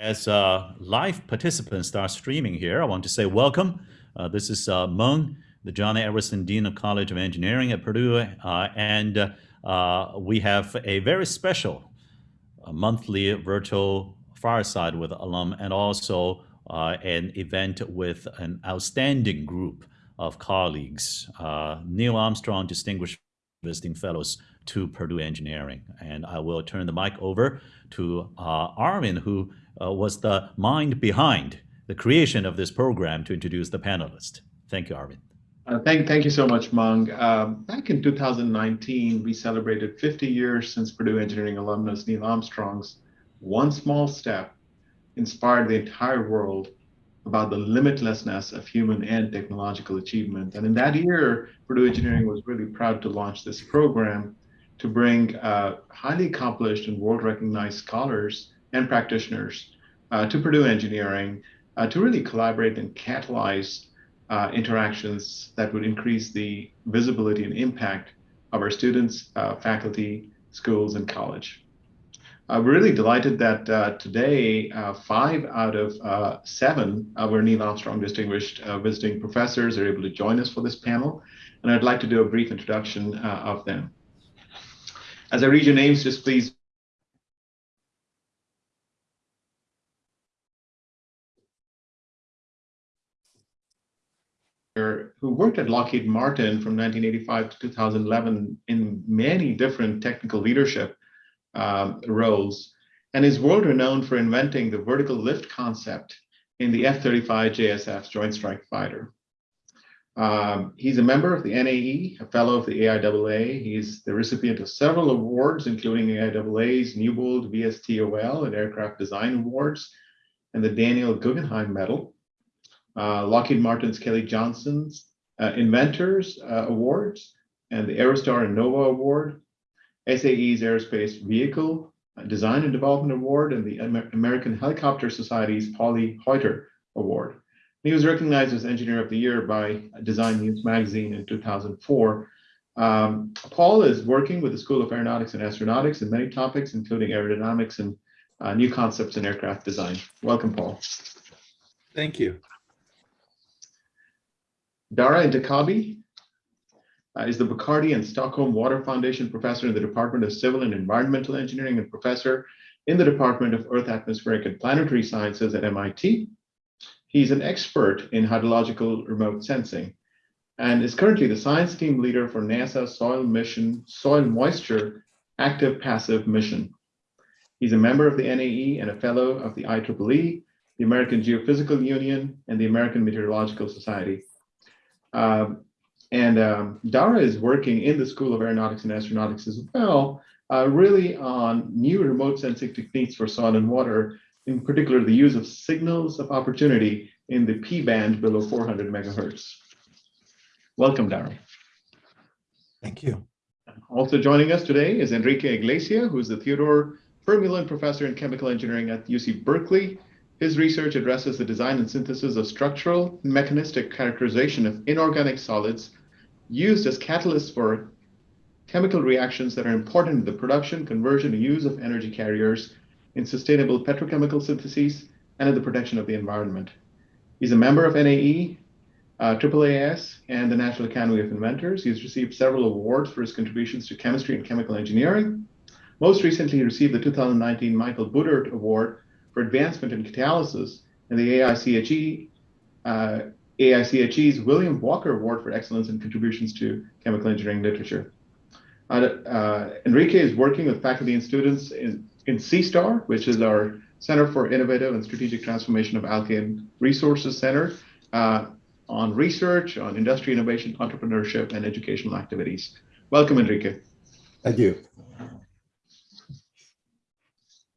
As uh, live participants start streaming here, I want to say welcome. Uh, this is uh, Mung, the John Edwardson Dean of College of Engineering at Purdue, uh, and uh, we have a very special uh, monthly virtual fireside with alum and also an event with an outstanding group of colleagues, Neil Armstrong Distinguished Visiting Fellows to Purdue Engineering. And I will turn the mic over to Arvind, who uh, was the mind behind the creation of this program to introduce the panelists. Thank you, Arvind. Uh, thank, thank you so much, Mung. Um, back in 2019, we celebrated 50 years since Purdue Engineering alumnus Neil Armstrong's one small step inspired the entire world about the limitlessness of human and technological achievement. And in that year, Purdue Engineering was really proud to launch this program to bring uh, highly accomplished and world-recognized scholars and practitioners uh, to Purdue Engineering uh, to really collaborate and catalyze uh, interactions that would increase the visibility and impact of our students, uh, faculty, schools, and college. Uh, we're really delighted that uh, today, five out of seven of our Neil Armstrong Distinguished Visiting Professors are able to join us for this panel, and I'd like to do a brief introduction of them. As I read your names, just please who worked at Lockheed Martin from 1985 to 2011 in many different technical leadership um, roles, and is world renowned for inventing the vertical lift concept in the F-35 JSF Joint Strike Fighter. Um, he's a member of the NAE, a fellow of the AIAA. He's the recipient of several awards, including AIAA's Newbold VSTOL and Aircraft Design Awards, and the Daniel Guggenheim Medal uh, Lockheed Martin's Kelly Johnson's uh, Inventors uh, Awards and the Aerostar and Nova Award, SAE's Aerospace Vehicle uh, Design and Development Award, and the Amer American Helicopter Society's Polly Hoiter Award. He was recognized as Engineer of the Year by Design News magazine in 2004. Um, Paul is working with the School of Aeronautics and Astronautics in many topics, including aerodynamics and uh, new concepts in aircraft design. Welcome, Paul. Thank you. Dara Entekhabi uh, is the Bacardi and Stockholm Water Foundation Professor in the Department of Civil and Environmental Engineering and Professor in the Department of Earth, Atmospheric and Planetary Sciences at MIT. He's an expert in hydrological remote sensing and is currently the science team leader for NASA Soil Mission Soil Moisture Active Passive Mission. He's a member of the NAE and a fellow of the IEEE, the American Geophysical Union, and the American Meteorological Society. Um, and um, Dara is working in the School of Aeronautics and Astronautics as well, uh, really on new remote sensing techniques for soil and water, in particular the use of signals of opportunity in the P band below 400 megahertz. Welcome, Dara. Thank you. Also joining us today is Enrique Iglesia, who's the Theodore Vermeulen Professor in Chemical Engineering at UC Berkeley his research addresses the design and synthesis of structural and mechanistic characterization of inorganic solids used as catalysts for chemical reactions that are important in the production, conversion, and use of energy carriers in sustainable petrochemical syntheses and in the protection of the environment. He's a member of NAE, uh, AAAS, and the National Academy of Inventors. He's received several awards for his contributions to chemistry and chemical engineering. Most recently, he received the 2019 Michel Boudart Award for advancement in catalysis and the AICHE, uh, AICHE's William Walker Award for Excellence in Contributions to Chemical Engineering Literature. Uh, uh, Enrique is working with faculty and students in, in CISTAR, which is our Center for Innovative and Strategic Transformation of Alkane Resources Center, uh, on research, on industry innovation, entrepreneurship, and educational activities. Welcome, Enrique. Thank you.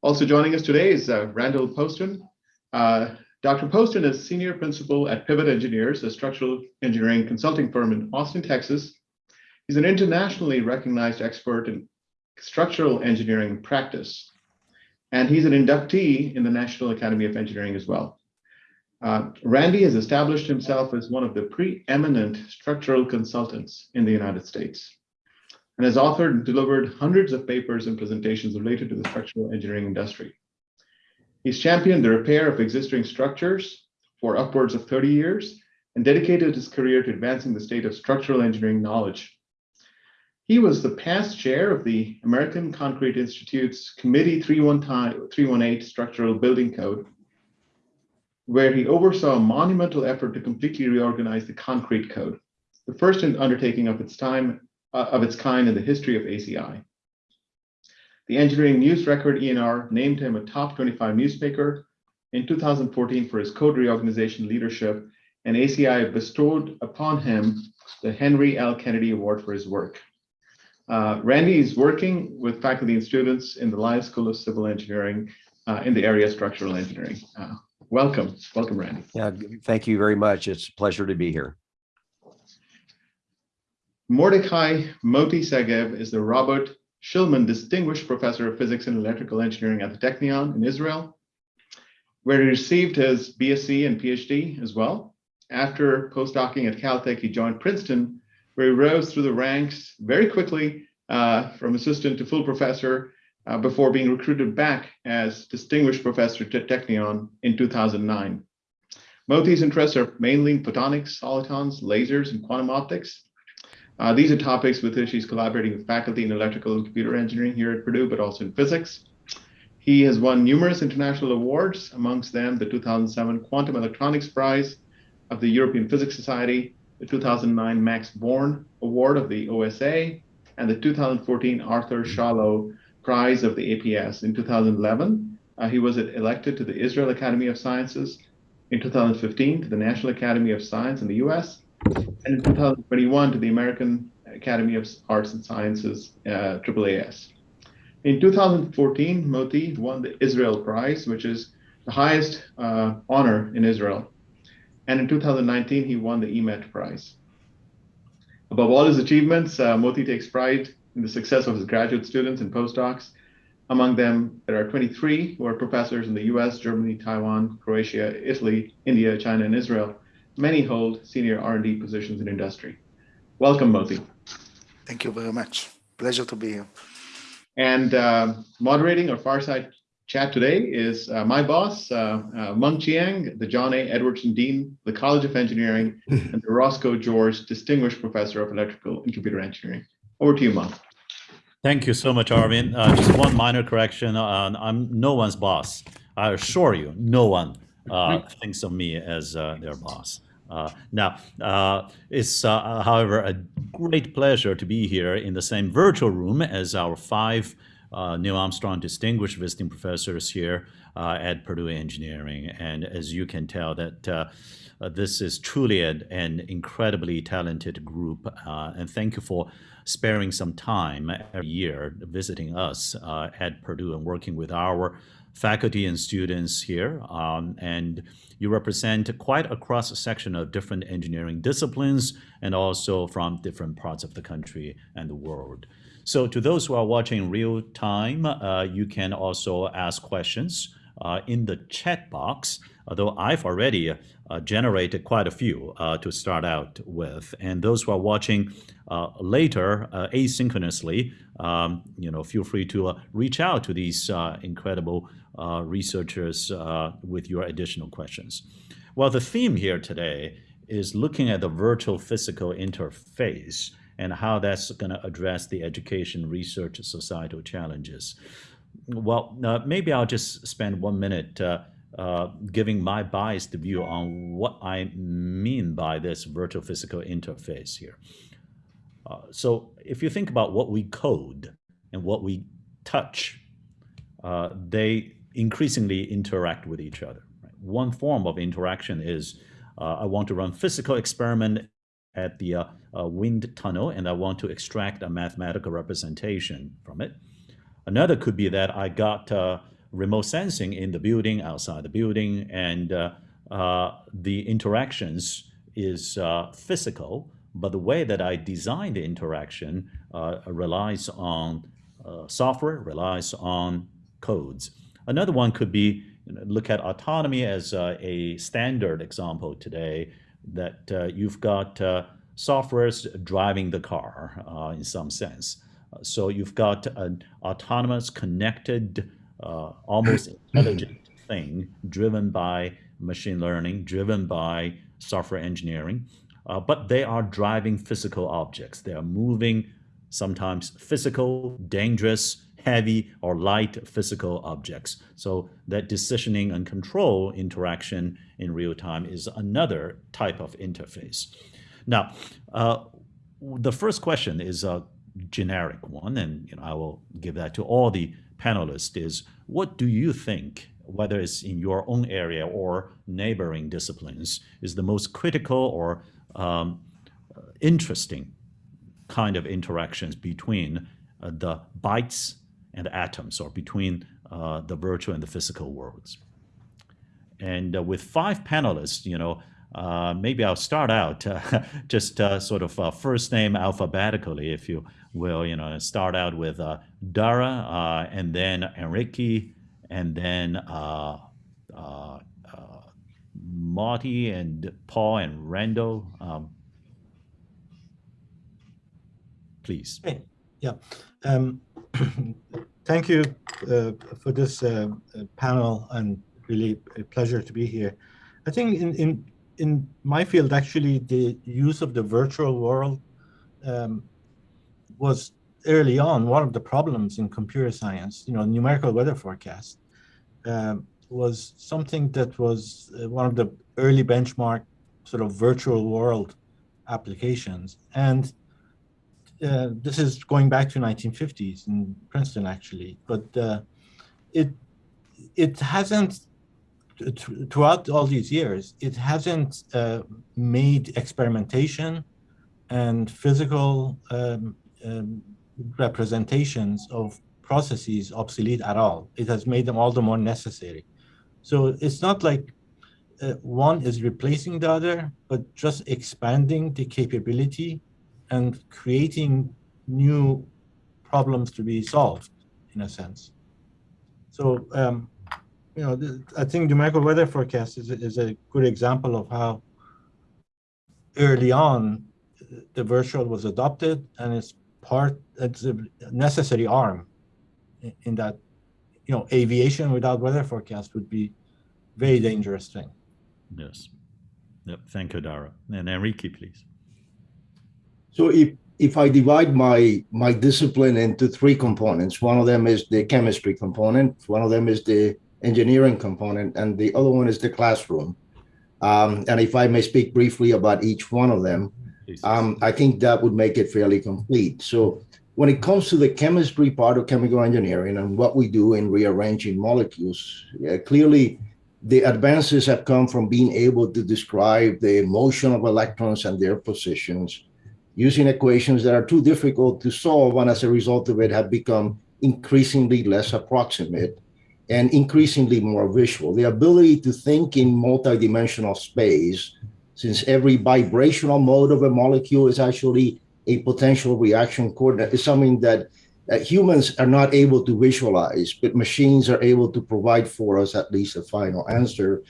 Also joining us today is uh, Randall Poston. Uh, Dr. Poston is Senior Principal at Pivot Engineers, a structural engineering consulting firm in Austin, Texas. He's an internationally recognized expert in structural engineering practice, and he's an inductee in the National Academy of Engineering as well. Uh, Randy has established himself as one of the preeminent structural consultants in the United States and has authored and delivered hundreds of papers and presentations related to the structural engineering industry. He's championed the repair of existing structures for upwards of 30 years and dedicated his career to advancing the state of structural engineering knowledge. He was the past chair of the American Concrete Institute's Committee 318 Structural Building Code, where he oversaw a monumental effort to completely reorganize the concrete code, the first undertaking of its time uh, of its kind in the history of ACI. The Engineering News Record ENR named him a top 25 newsmaker in 2014 for his code reorganization leadership, and ACI bestowed upon him the Henry L. Kennedy Award for his work. Uh, Randy is working with faculty and students in the Lyles School of Civil Engineering uh, in the area of structural engineering. Uh, welcome, welcome, Randy. Yeah, thank you very much. It's a pleasure to be here. Mordechai Moti Segev is the Robert Shillman Distinguished Professor of Physics and Electrical Engineering at the Technion in Israel, where he received his BSc and PhD as well. After postdocing at Caltech, he joined Princeton, where he rose through the ranks very quickly uh, from assistant to full professor uh, before being recruited back as distinguished professor at Technion in 2009. Moti's interests are mainly in photonics, solitons, lasers, and quantum optics. Uh, these are topics with which he's collaborating with faculty in electrical and computer engineering here at Purdue, but also in physics. He has won numerous international awards, amongst them the 2007 Quantum Electronics Prize of the European Physics Society, the 2009 Max Born Award of the OSA, and the 2014 Arthur Schawlow Prize of the APS. In 2011, uh, he was elected to the Israel Academy of Sciences. In 2015, to the National Academy of Science in the US, and in 2021 to the American Academy of Arts and Sciences, uh, AAAS. In 2014, Moti won the Israel Prize, which is the highest uh, honor in Israel. And in 2019, he won the EMET Prize. Above all his achievements, uh, Moti takes pride in the success of his graduate students and postdocs. Among them, there are 23 who are professors in the US, Germany, Taiwan, Croatia, Italy, India, China, and Israel. Many hold senior R&D positions in industry. Welcome, Moti. Thank you very much. Pleasure to be here. And uh, moderating our Fireside chat today is uh, my boss, uh, uh, Mung Chiang, the John A. Edwardson Dean, the College of Engineering, and the Roscoe George Distinguished Professor of Electrical and Computer Engineering. Over to you, Mung. Thank you so much, Arvind. Uh, just one minor correction. Uh, I'm no one's boss. I assure you, no one uh, thinks of me as uh, their boss. Uh, now, uh, it's, uh, however, a great pleasure to be here in the same virtual room as our five uh, Neil Armstrong Distinguished Visiting Professors here uh, at Purdue Engineering. And as you can tell, that uh, uh, this is truly an, an incredibly talented group. and thank you for sparing some time every year visiting us at Purdue and working with our faculty and students here, um, and you represent quite a cross section of different engineering disciplines and also from different parts of the country and the world. So to those who are watching real time, uh, you can also ask questions uh, in the chat box, although I've already uh, generated quite a few uh, to start out with. And those who are watching uh, later uh, asynchronously, um, you know, feel free to reach out to these incredible researchers with your additional questions. Well, the theme here today is looking at the virtual physical interface and how that's going to address the education, research, societal challenges. Well, uh, maybe I'll just spend one minute uh, uh, giving my biased view on what I mean by this virtual physical interface here. Uh, so if you think about what we code and what we touch, they increasingly interact with each other. Right? One form of interaction is uh, I want to run physical experiment at the uh, uh, wind tunnel and I want to extract a mathematical representation from it. Another could be that I got uh, remote sensing in the building, outside the building, and uh, uh, the interactions is physical, but the way that I design the interaction relies on software, relies on codes. Another one could be you know, look at autonomy as uh, a standard example today that uh, you've got uh, softwares driving the car uh, in some sense. So you've got an autonomous, connected, uh, almost intelligent thing driven by machine learning, driven by software engineering, uh, but they are driving physical objects. They are moving sometimes physical, dangerous, heavy or light physical objects. So that decisioning and control interaction in real time is another type of interface. Now, uh, the first question is a generic one, and you know, I will give that to all the panelists, is what do you think, whether it's in your own area or neighboring disciplines, is the most critical or um, interesting kind of interactions between uh, the bytes and atoms, or between uh, the virtual and the physical worlds. And uh, with five panelists, you know, uh, maybe I'll start out uh, just uh, sort of uh, first name alphabetically, if you will. You know, start out with Dara, and then Enrique, and then Moti and Paul and Randall. Um, please. Yeah. Um, thank you for this panel, and really a pleasure to be here. I think in, in in my field, actually, the use of the virtual world um, was early on one of the problems in computer science. You know, numerical weather forecast um, was something that was uh, one of the early benchmark sort of virtual world applications. And uh, this is going back to 1950s in Princeton, actually. But uh, it it hasn't throughout all these years, it hasn't uh, made experimentation and physical um, um, representations of processes obsolete at all. It has made them all the more necessary. So it's not like uh, one is replacing the other, but just expanding the capability and creating new problems to be solved, in a sense. So um, you know, I think numerical weather forecast is, is a good example of how early on the virtual was adopted and it's part, it's a necessary arm in that, you know, aviation without weather forecast would be very dangerous thing. Yes. Yep. Thank you, Dara. And Enrique, please. So if if I divide my my discipline into three components, one of them is the chemistry component, one of them is the engineering component, and the other one is the classroom. Um, and if I may speak briefly about each one of them, um, I think that would make it fairly complete. So when it comes to the chemistry part of chemical engineering and what we do in rearranging molecules, yeah, clearly the advances have come from being able to describe the motion of electrons and their positions using equations that are too difficult to solve and as a result of it have become increasingly less approximate and increasingly more visual. The ability to think in multidimensional space, since every vibrational mode of a molecule is actually a potential reaction coordinate, is something that uh, humans are not able to visualize, but machines are able to provide for us at least a final answer.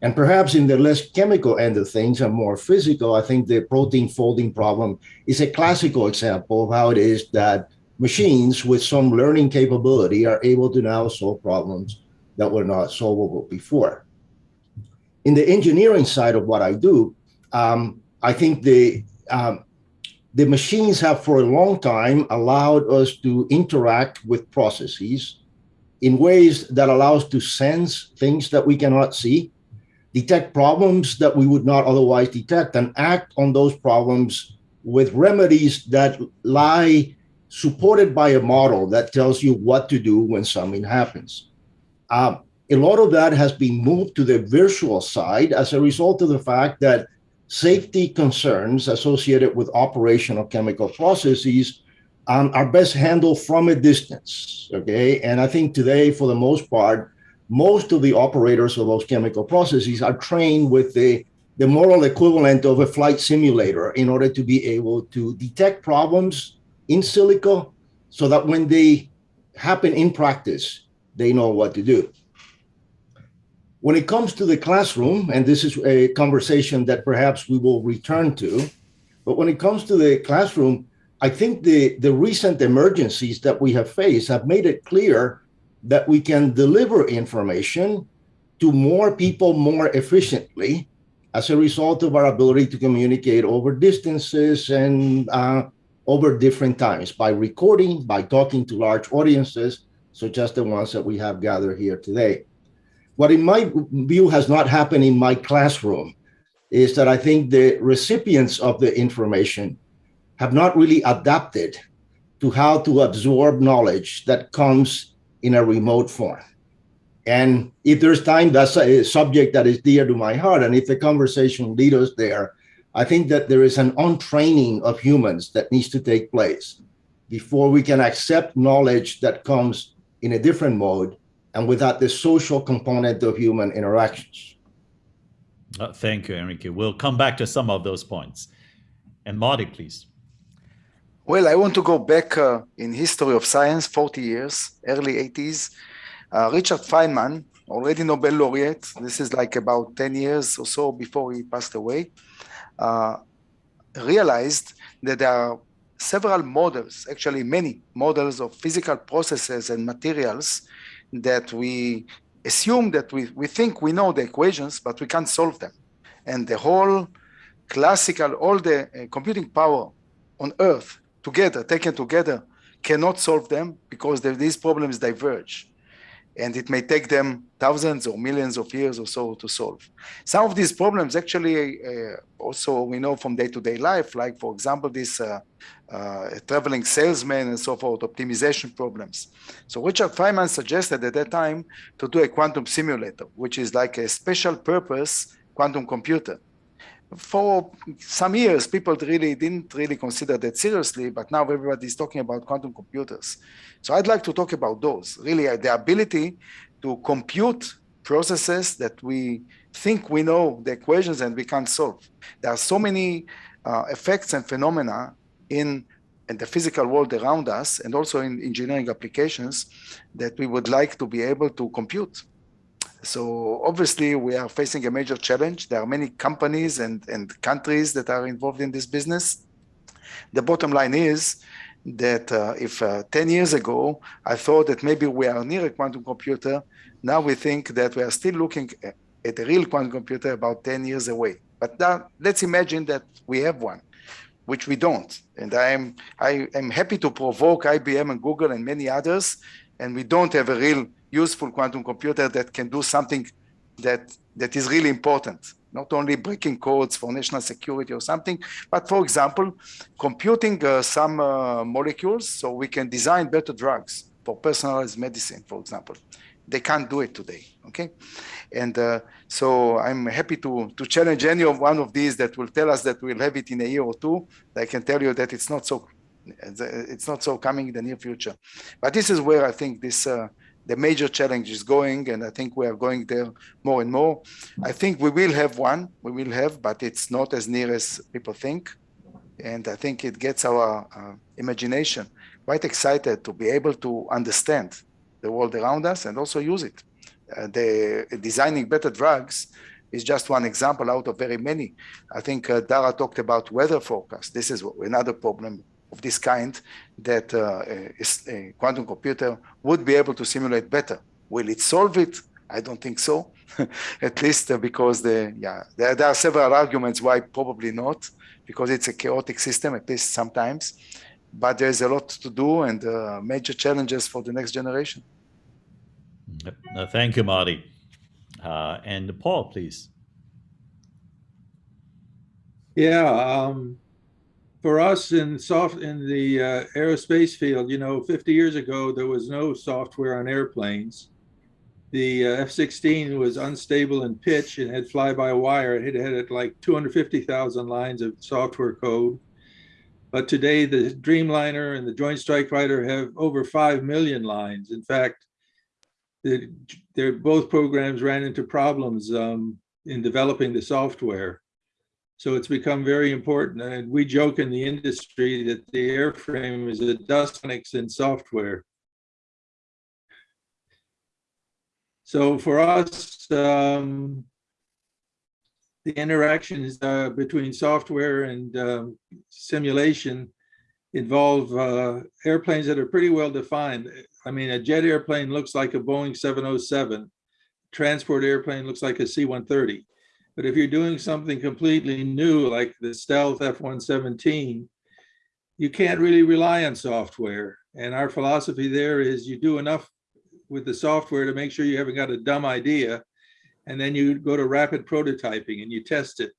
And perhaps in the less chemical end of things and more physical, I think the protein folding problem is a classical example of how it is that machines with some learning capability are able to now solve problems that were not solvable before. In the engineering side of what I do, um, I think the um, the machines have for a long time allowed us to interact with processes in ways that allow us to sense things that we cannot see, detect problems that we would not otherwise detect, and act on those problems with remedies that lie supported by a model that tells you what to do when something happens. Um, a lot of that has been moved to the virtual side as a result of the fact that safety concerns associated with operational chemical processes um, are best handled from a distance. Okay. And I think today, for the most part, most of the operators of those chemical processes are trained with the, the moral equivalent of a flight simulator in order to be able to detect problems in silico so that when they happen in practice, they know what to do. When it comes to the classroom, and this is a conversation that perhaps we will return to, but when it comes to the classroom, I think the, the recent emergencies that we have faced have made it clear that we can deliver information to more people more efficiently as a result of our ability to communicate over distances and uh, over different times by recording, by talking to large audiences, such as the ones that we have gathered here today. What in my view has not happened in my classroom is that I think the recipients of the information have not really adapted to how to absorb knowledge that comes in a remote form. And if there's time, that's a subject that is dear to my heart. And if the conversation leads us there, I think that there is an untraining of humans that needs to take place before we can accept knowledge that comes in a different mode and without the social component of human interactions. Uh, thank you, Enrique. We'll come back to some of those points. And Moti, please. Well, I want to go back uh, in history of science, 40 years, early 80s. Uh, Richard Feynman, already Nobel laureate, this is like about 10 years or so before he passed away, uh, realized that there are several models, actually many models of physical processes and materials that we assume that we, we think we know the equations, but we can't solve them. And the whole classical, all the uh, computing power on Earth together, taken together, cannot solve them because these problems diverge and it may take them thousands or millions of years or so to solve. Some of these problems actually uh, also we know from day-to-day -day life, like for example, this uh, uh, traveling salesman and so forth, optimization problems. So Richard Feynman suggested at that time to do a quantum simulator, which is like a special purpose quantum computer. For some years, people really didn't really consider that seriously, but now everybody's talking about quantum computers. So I'd like to talk about those, really uh, the ability to compute processes that we think we know the equations and we can't solve. There are so many uh, effects and phenomena in, in the physical world around us and also in engineering applications that we would like to be able to compute. So obviously we are facing a major challenge. There are many companies and, and countries that are involved in this business. The bottom line is that uh, if uh, 10 years ago, I thought that maybe we are near a quantum computer, now we think that we are still looking at a real quantum computer about 10 years away. But now, let's imagine that we have one, which we don't. And I am, I am happy to provoke IBM and Google and many others, and we don't have a real useful quantum computer that can do something that, that is really important not only breaking codes for national security or something, but for example, computing uh, some uh, molecules so we can design better drugs for personalized medicine, for example. They can't do it today, okay? And uh, so I'm happy to, to challenge any of one of these that will tell us that we'll have it in a year or two. I can tell you that it's not so it's not so coming in the near future. But this is where I think this uh, the major challenge is going, and I think we are going there more and more. I think we will have one, we will have, but it's not as near as people think. And I think it gets our uh, imagination quite excited to be able to understand the world around us and also use it. Uh, the designing better drugs is just one example out of very many. I think uh, Dara talked about weather forecast. This is another problem of this kind that uh, a quantum computer would be able to simulate better. Will it solve it? I don't think so. At least uh, because the yeah there, there, are several arguments why probably not because it's a chaotic system at least sometimes. But there's a lot to do and uh, major challenges for the next generation. Thank you, Moti. Uh, and Paul, please. Yeah, um, for us in soft in the uh, aerospace field, you know, 50 years ago there was no software on airplanes. The uh, F-16 was unstable in pitch and had fly-by-wire. It had like 250,000 lines of software code. But today the Dreamliner and the Joint Strike Fighter have over 5 million lines. In fact, they're, both programs ran into problems um, in developing the software. So it's become very important. And we joke in the industry that the airframe is a dustonics in software. So for us, um, the interactions uh, between software and um, simulation involve uh, airplanes that are pretty well defined. I mean, a jet airplane looks like a Boeing 707. transport airplane looks like a C-130. But if you're doing something completely new, like the stealth F-117, you can't really rely on software. And our philosophy there is you do enough with the software to make sure you haven't got a dumb idea. And then you go to rapid prototyping and you test it.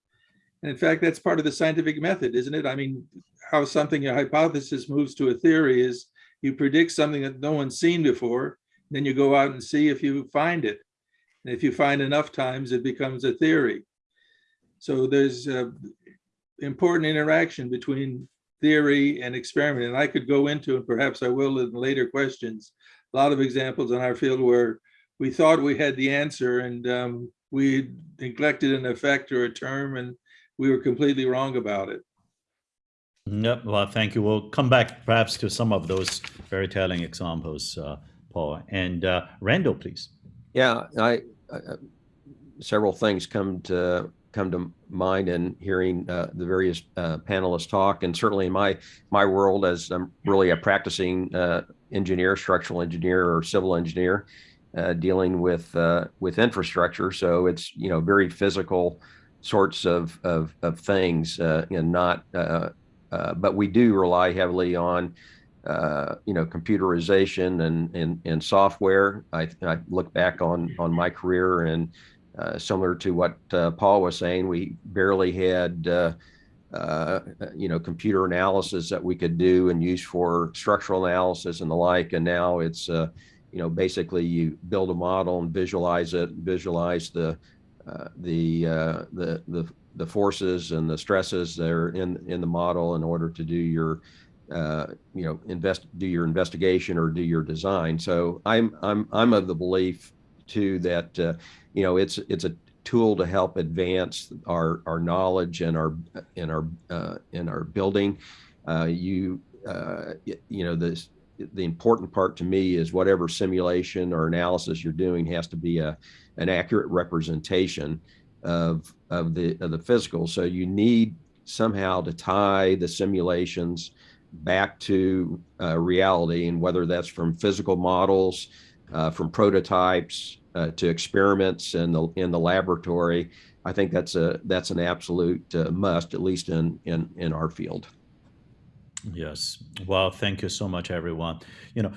And in fact, that's part of the scientific method, isn't it? I mean, how something, a hypothesis moves to a theory is you predict something that no one's seen before, then you go out and see if you find it. And if you find enough times, it becomes a theory. So there's a important interaction between theory and experiment. And I could go into, and perhaps I will in later questions, a lot of examples in our field where we thought we had the answer and um, we neglected an effect or a term and we were completely wrong about it. Yep. Well, thank you. We'll come back perhaps to some of those very telling examples, uh, Paul. And uh, Randall, please. Yeah, I, uh, several things come to come to mind in hearing uh, the various uh, panelists talk, and certainly in my my world as I'm really a practicing uh, engineer, structural engineer, or civil engineer, uh, dealing with uh, with infrastructure. So it's you know very physical sorts of of, of things, uh, and not. but we do rely heavily on uh, you know, computerization and, and, and software. I, I look back on, on my career and uh, similar to what uh, Paul was saying, we barely had, uh, uh, you know, computer analysis that we could do and use for structural analysis and the like. And now it's, uh, you know, basically you build a model and visualize it, visualize the, the, the, the, the forces and the stresses that are in, in the model in order to do your uh, you know, invest, do your investigation or do your design. So I'm, I'm, I'm of the belief too that, uh, you know, it's, it's a tool to help advance our, our knowledge and our, in our, uh, in our building. Uh, you, uh, you know, this, the important part to me is whatever simulation or analysis you're doing has to be a, an accurate representation of, of the, of the physical. So you need somehow to tie the simulations back to uh, reality and whether that's from physical models, uh, from prototypes uh, to experiments in the in the laboratory. I think that's a that's an absolute uh, must, at least in in in our field. Yes. Well, thank you so much, everyone. You know,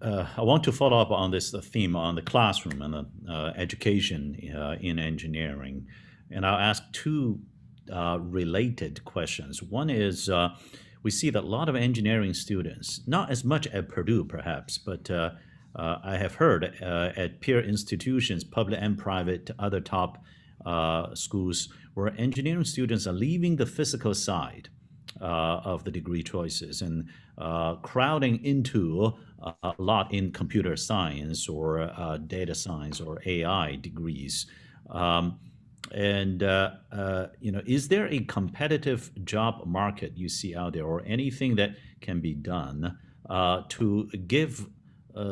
uh, I want to follow up on this theme on the classroom and the uh, education in engineering, and I'll ask two related questions. One is we see that a lot of engineering students, not as much at Purdue perhaps, but uh, uh, I have heard uh, at peer institutions, public and private, other top uh, schools, where engineering students are leaving the physical side uh, of the degree choices and uh, crowding into a lot in computer science or data science or AI degrees. Um, and uh, uh, you know, is there a competitive job market you see out there, or anything that can be done uh, to give uh,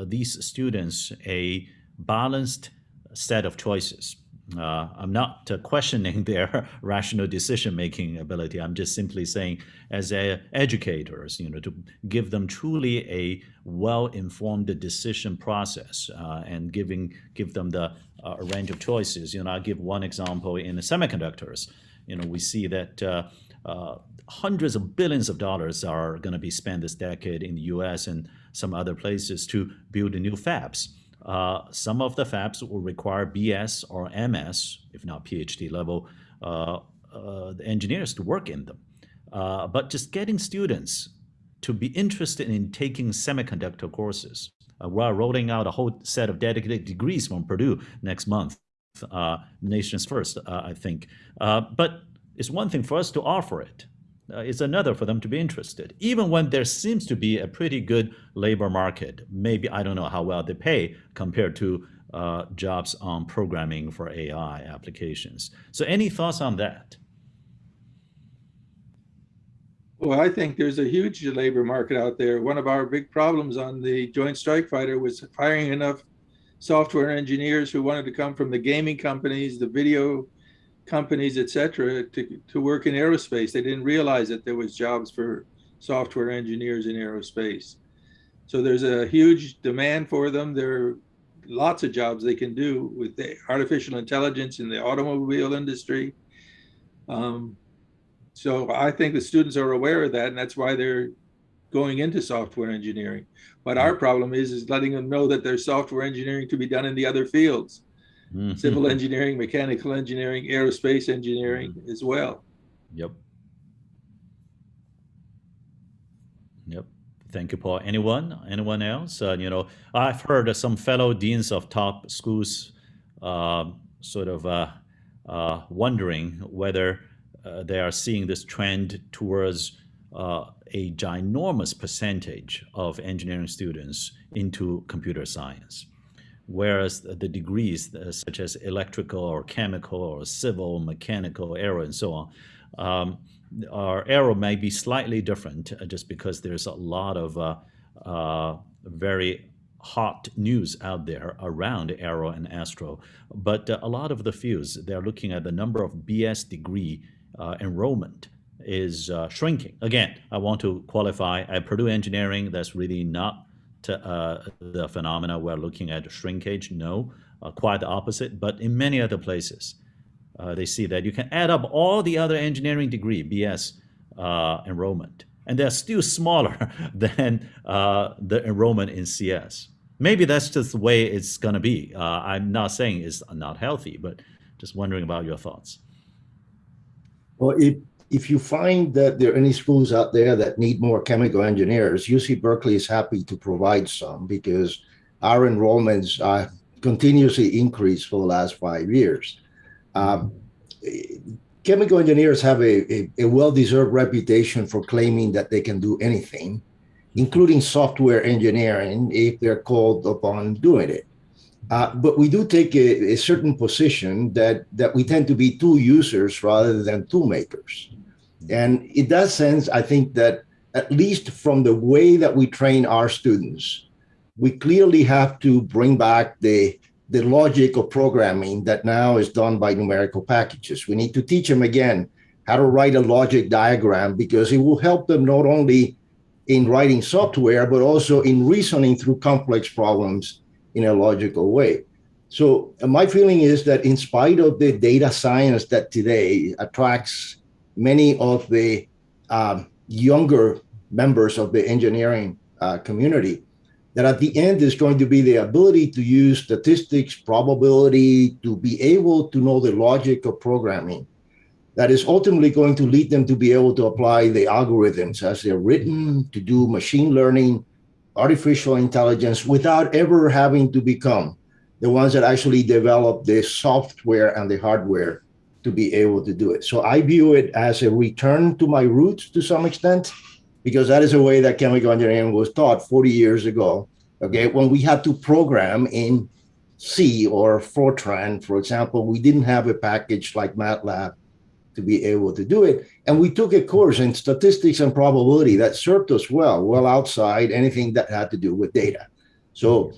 these students a balanced set of choices? Uh, I'm not uh, questioning their rational decision-making ability. I'm just simply saying, as educators, you know, to give them truly a well-informed decision process and giving give them the uh, a range of choices. You know, I'll give one example in semiconductors. You know, we see that uh, uh, hundreds of billions of dollars are going to be spent this decade in the U.S. and some other places to build new fabs. Uh, some of the fabs will require BS or MS, if not PhD level, uh, uh, the engineers to work in them. but just getting students to be interested in taking semiconductor courses uh, we're rolling out a whole set of dedicated degrees from Purdue next month, uh, nation's first, uh, I think. Uh, but it's one thing for us to offer it. Uh, it's another for them to be interested. Even when there seems to be a pretty good labor market, maybe I don't know how well they pay compared to uh, jobs on programming for AI applications. So any thoughts on that? Well, I think there's a huge labor market out there. One of our big problems on the Joint Strike Fighter was hiring enough software engineers who wanted to come from the gaming companies, the video companies, et cetera, to, to work in aerospace. They didn't realize that there was jobs for software engineers in aerospace. So there's a huge demand for them. There are lots of jobs they can do with the artificial intelligence in the automobile industry. Um, so I think the students are aware of that, and that's why they're going into software engineering. But our problem is is letting them know that there's software engineering to be done in the other fields, Mhm. civil engineering, mechanical engineering, aerospace engineering as well. Yep. Yep. Thank you, Paul. Anyone? Anyone else? Uh, you know, I've heard some fellow deans of top schools um sort of uh, uh, wondering whether uh, they are seeing this trend towards uh, a ginormous percentage of engineering students into computer science, whereas the degrees uh, such as electrical or chemical or civil, mechanical, aero, and so on, um, our arrow may be slightly different uh, just because there's a lot of uh, uh, very hot news out there around aero and astro. But uh, a lot of the fields, they're looking at the number of BS degree enrollment is shrinking. Again, I want to qualify at Purdue Engineering, that's really not uh, the phenomena we're looking at shrinkage. No, uh, quite the opposite. But in many other places, uh, they see that you can add up all the other engineering degree BS uh, enrollment, and they're still smaller than uh, the enrollment in CS. Maybe that's just the way it's going to be. Uh, I'm not saying it's not healthy, but just wondering about your thoughts. Well, if, if you find that there are any schools out there that need more chemical engineers, UC Berkeley is happy to provide some because our enrollments are continuously increased for the last five years. Um, chemical engineers have a, a, a well-deserved reputation for claiming that they can do anything, including software engineering if they're called upon doing it. Uh, but we do take a, a, certain position that, that we tend to be tool users rather than tool makers. And in that sense, I think that at least from the way that we train our students, we clearly have to bring back the, the logic of programming that now is done by numerical packages. We need to teach them again how to write a logic diagram because it will help them not only in writing software, but also in reasoning through complex problems in a logical way. So uh, my feeling is that in spite of the data science that today attracts many of the um, younger members of the engineering uh, community, that at the end is going to be the ability to use statistics, probability, to be able to know the logic of programming that is ultimately going to lead them to be able to apply the algorithms as they're written to do machine learning, artificial intelligence without ever having to become the ones that actually develop the software and the hardware to be able to do it. So I view it as a return to my roots to some extent, because that is a way that chemical engineering was taught 40 years ago. Okay, when we had to program in C or Fortran, for example, we didn't have a package like MATLAB to be able to do it. And we took a course in statistics and probability that served us well, well outside anything that had to do with data. So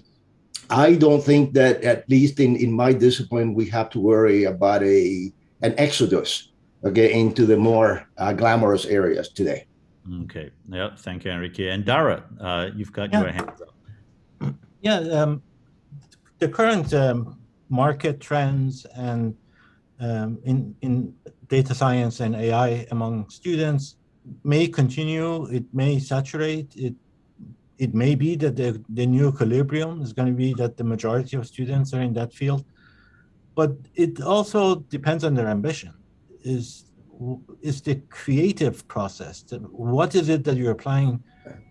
I don't think that at least in, in my discipline, we have to worry about a an exodus okay, into the more uh, glamorous areas today. Okay. Yeah. Thank you, Enrique. And Dara, uh, you've got Yeah. your hands up. Yeah, um, the current um, market trends and um, in in data science and AI among students may continue. It may saturate. It it may be that the, the new equilibrium is going to be that the majority of students are in that field, but it also depends on their ambition. Is is the creative process? What is it that you're applying?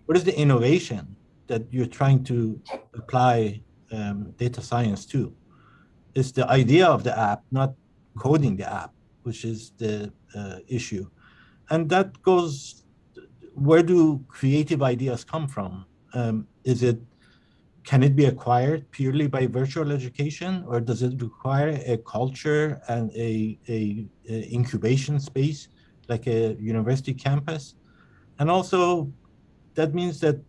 What is the innovation that you're trying to apply um, data science to? It's the idea of the app, not coding the app, which is the uh, issue. And that goes, where do creative ideas come from? Um, is it, can it be acquired purely by virtual education or does it require a culture and a, a, a incubation space like a university campus? And also that means that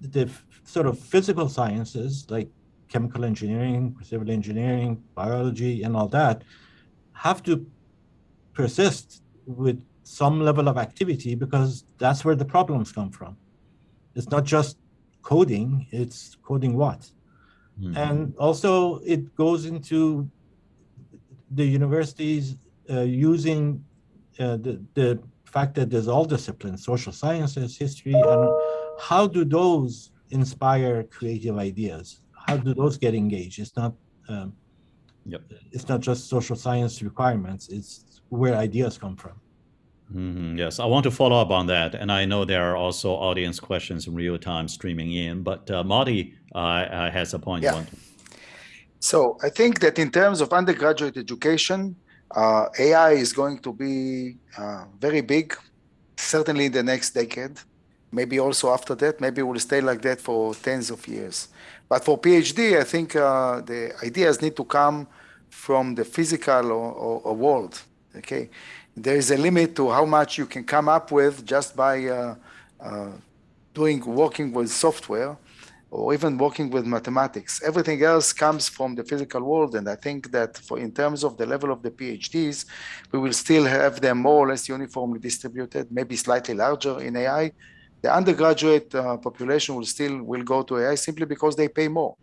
the sort of physical sciences like chemical engineering, civil engineering, biology, and all that have to persist with some level of activity because that's where the problems come from. It's not just coding, it's coding what? Mhm. and also it goes into the universities uh, using uh, the, the fact that there's all disciplines, social sciences, history, and how do those inspire creative ideas? How do those get engaged? It's not, um, Yep. it's not just social science requirements. It's where ideas come from. Mhm, Yes, I want to follow up on that, and I know there are also audience questions in real time streaming in. But uh, Moti uh, uh, has a point. Yeah. So I think that in terms of undergraduate education, uh, AI is going to be uh, very big, certainly in the next decade. Maybe also after that, maybe we'll stay like that for tens of years. But for PhD, I think uh, the ideas need to come from the physical or, or, or world. Okay, there is a limit to how much you can come up with just by uh, uh, doing working with software or even working with mathematics. Everything else comes from the physical world. And I think that for in terms of the level of the PhDs, we will still have them more or less uniformly distributed, maybe slightly larger in AI. The undergraduate uh, population will still will go to AI simply because they pay more.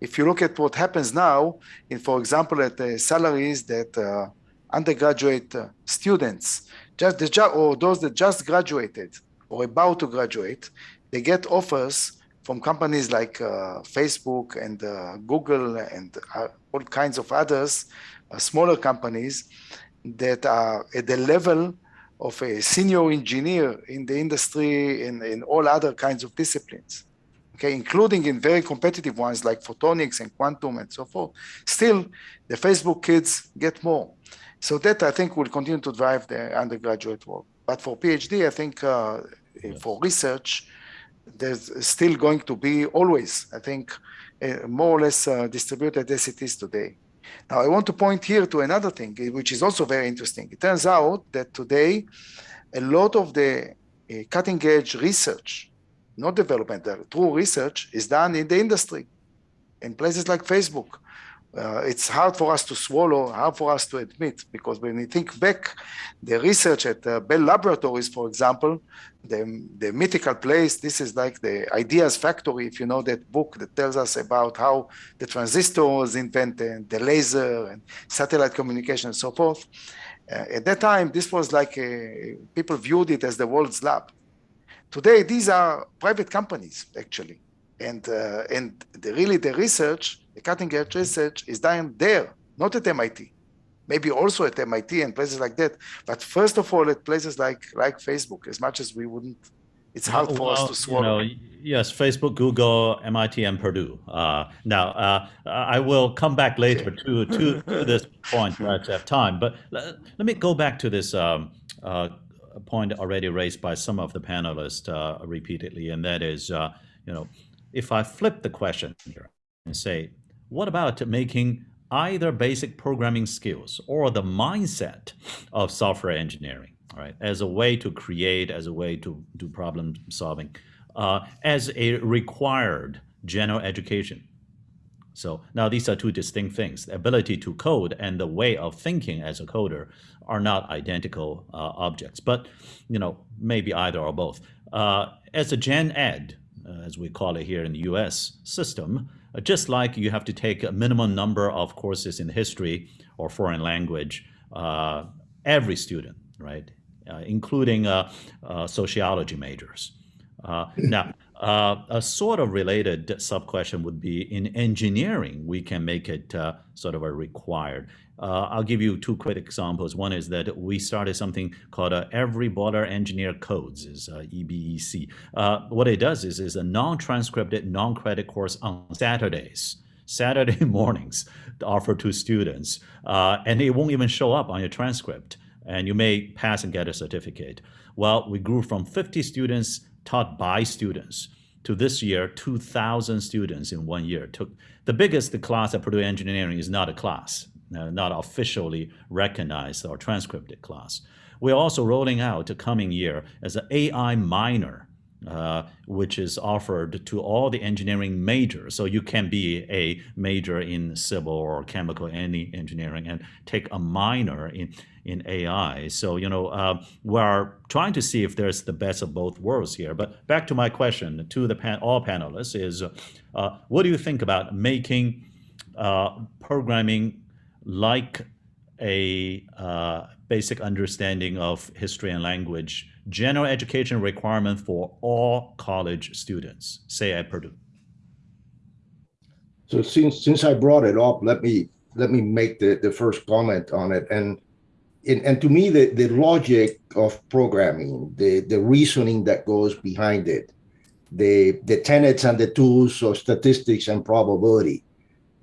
If you look at what happens now, in for example, at the salaries that uh, undergraduate uh, students, just the ju- or those that just graduated or about to graduate, they get offers from companies like uh, Facebook and uh, Google and uh, all kinds of others, uh, smaller companies that are at the level of a senior engineer in the industry in, in all other kinds of disciplines, okay, including in very competitive ones like photonics and quantum and so forth. Still, the Facebook kids get more. So that I think will continue to drive the undergraduate work. But for PhD, I think uh, Yes. for research, there's still going to be always, I think, uh, more or less uh, distributed as it is today. Now, I want to point here to another thing, eh, which is also very interesting. It turns out that today, a lot of the uh, cutting edge research, not development, true research, is done in the industry, in places like Facebook. Uh, it's hard for us to swallow, hard for us to admit, because when we think back, the research at uh, Bell Laboratories, for example, the, the mythical place, this is like the ideas factory, if you know that book that tells us about how the transistor was invented, the laser and satellite communication and so forth. Uh, at that time, this was like a, people viewed it as the world's lab. Today, these are private companies, actually. And, uh, and the, really the research, the cutting edge research is done there, not at MIT. Maybe also at MIT and places like that. But first of all, at places like, like Facebook, as much as we wouldn't, it's hard for us to swallow. You know, yes, Facebook, Google, MIT, and Purdue. Uh, now, uh, I will come back later to, to, to this point right have time. But let, let me go back to this um, uh, point already raised by some of the panelists uh, repeatedly, and that is, uh, you know, if I flip the question here and say, what about making either basic programming skills or the mindset of software engineering, right, as a way to create, as a way to do problem solving, uh, as a required general education. So now these are two distinct things. The ability to code and the way of thinking as a coder are not identical uh, objects, but you know maybe either or both. Uh, as a gen ed, uh, as we call it here in the U.S. system, just like you have to take a minimum number of courses in history or foreign language, uh, every student, right, uh, including uh, uh, sociology majors. Uh, now, uh, a sort of related sub question would be in engineering, we can make it uh, sort of a required. Uh, I'll give you two quick examples. One is that we started something called uh, Every Boiler Engineer Codes, is uh, EBEC. Uh, what it does is is a non-transcripted, non-credit course on Saturdays. Saturday mornings offered to students, uh, and it won't even show up on your transcript, and you may pass and get a certificate. Well, we grew from 50 students taught by students to this year 2,000 students in one year. Took the biggest class at Purdue Engineering is not a class, uh, not officially recognized or transcribed class. We're also rolling out a coming year as an AI minor uh, which is offered to all the engineering majors. So you can be a major in civil or chemical, any engineering, and take a minor in in AI. So you know uh, we're trying to see if there's the best of both worlds here. But back to my question to the pan all panelists is, uh, what do you think about making uh, programming like a uh, basic understanding of history and language general education requirement for all college students, say at Purdue? So since since I brought it up, let me let me make the, the first comment on it. And in, and to me, the, the logic of programming, the, the reasoning that goes behind it, the, the tenets and the tools of statistics and probability,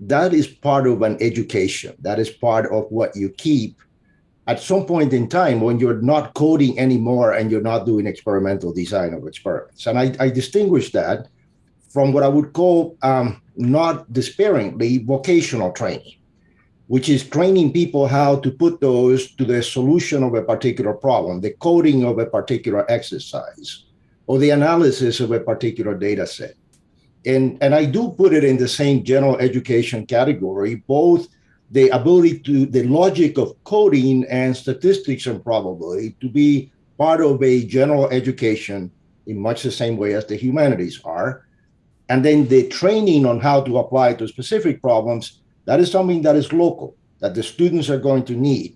that is part of an education. That is part of what you keep at some point in time when you're not coding anymore and you're not doing experimental design of experiments. And I, I distinguish that from what I would call um, not despairingly vocational training, which is training people how to put those to the solution of a particular problem, the coding of a particular exercise, or the analysis of a particular data set. And, and I do put it in the same general education category, both the ability to the logic of coding and statistics and probability to be part of a general education in much the same way as the humanities are. And then the training on how to apply to specific problems, that is something that is local, that the students are going to need.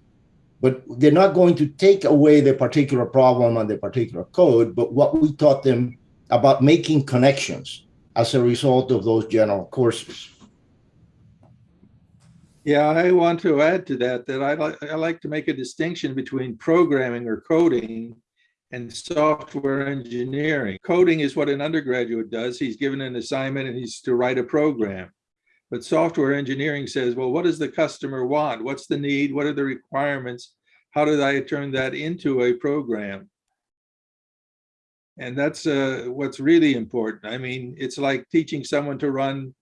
But they're not going to take away the particular problem and the particular code, but what we taught them about making connections as a result of those general courses. Yeah, I want to add to that that I like I like to make a distinction between programming or coding and software engineering. Coding is what an undergraduate does. He's given an assignment and he's to write a program. But software engineering says, well, what does the customer want? What's the need? What are the requirements? How did I turn that into a program? And that's uh, what's really important. I mean, it's like teaching someone to run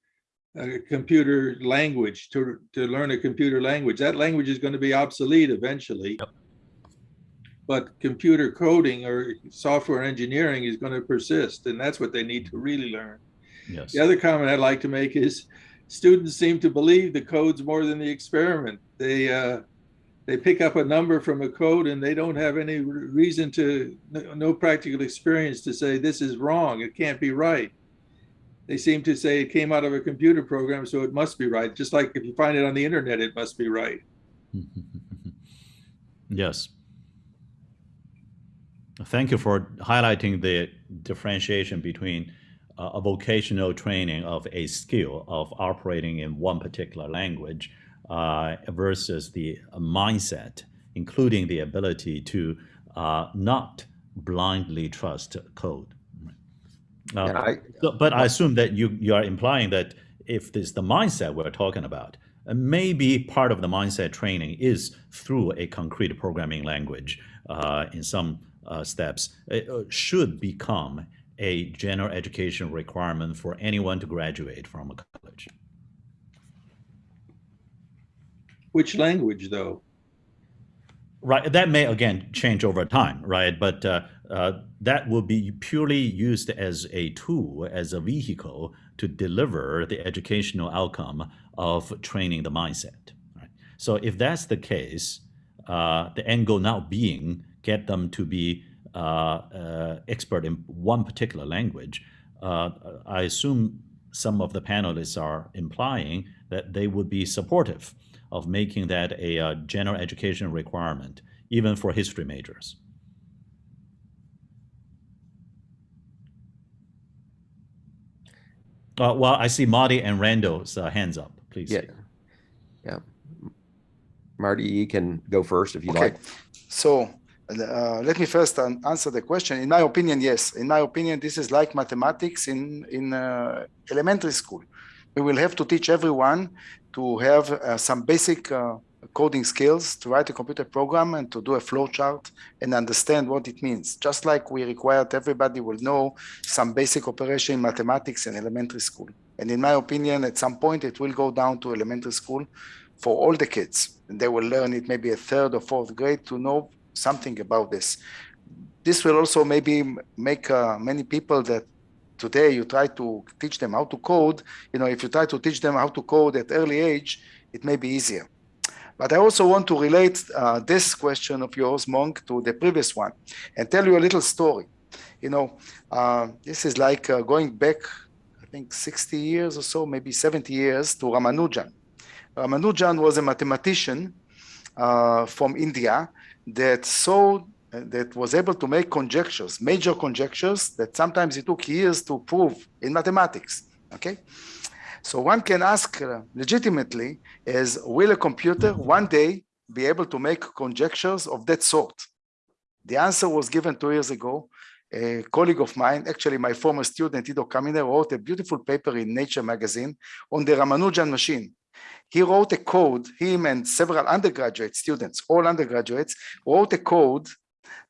a computer language to to learn a computer language. That language is going to be obsolete eventually. Yep. But computer coding or software engineering is going to persist, and that's what they need to really learn. Yes. The other comment I'd like to make is students seem to believe the codes more than the experiment. They uh, they pick up a number from a code and they don't have any reason to no practical experience to say this is wrong. It can't be right they seem to say it came out of a computer program, so it must be right. Just like if you find it on the internet, it must be right. yes. Thank you for highlighting the differentiation between uh, a vocational training of a skill of operating in one particular language uh, versus the mindset, including the ability to uh, not blindly trust code. Uh, I, so, but I assume that you, you are implying that if this the mindset we're talking about, uh, maybe part of the mindset training is through a concrete programming language uh, in some uh, steps. It uh, should become a general education requirement for anyone to graduate from a college. Which language, though? Right, that may again change over time, right? But uh, uh, that will be purely used as a tool, as a vehicle to deliver the educational outcome of training the mindset. Right? So if that's the case, uh, the end goal now being get them to be uh, uh expert in one particular language, uh, I assume some of the panelists are implying that they would be supportive of making that a uh, general education requirement, even for history majors. Uh, well, I see Moti and Randall's uh, hands up, please. Yeah. Yeah. Moti, you can go first if you okay. like. So uh, let me first answer the question. In my opinion, yes. In my opinion, this is like mathematics in, in uh, elementary school. We will have to teach everyone to have uh, some basic uh, coding skills to write a computer program and to do a flow chart and understand what it means. Just like we required everybody will know some basic operation in mathematics in elementary school. And in my opinion, at some point, it will go down to elementary school for all the kids. And they will learn it maybe a third or fourth grade to know something about this. this will also maybe make uh, many people that today you try to teach them how to code. You know, if you try to teach them how to code at early age, it may be easier. But I also want to relate uh, this question of yours, Mung, to the previous one and tell you a little story. You know, uh, this is like uh, going back, I think, 60 years or so, maybe 70 years to Ramanujan. Ramanujan was a mathematician uh, from India that saw that was able to make conjectures, major conjectures that sometimes it took years to prove in mathematics. Okay, so one can ask uh, legitimately: Is will a computer one day be able to make conjectures of that sort? The answer was given two years ago. A colleague of mine, actually my former student Ido Kaminer, wrote a beautiful paper in Nature magazine on the Ramanujan machine. He wrote a code, him and several undergraduate students, all undergraduates, wrote a code